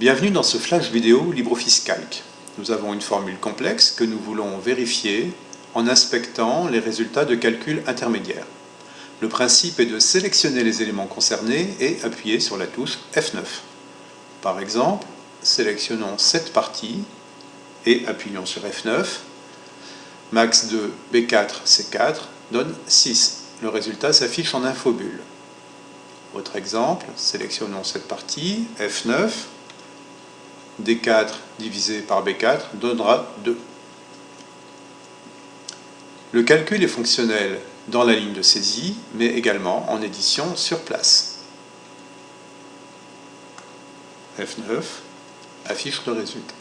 Bienvenue dans ce flash vidéo LibreOffice Calc. Nous avons une formule complexe que nous voulons vérifier en inspectant les résultats de calcul intermédiaires. Le principe est de sélectionner les éléments concernés et appuyer sur la touche F9. Par exemple, sélectionnons cette partie et appuyons sur F9. Max de B4, C4 donne 6. Le résultat s'affiche en infobulle. Autre exemple, sélectionnons cette partie, F9, D4 divisé par B4 donnera 2. Le calcul est fonctionnel dans la ligne de saisie, mais également en édition sur place. F9 affiche le résultat.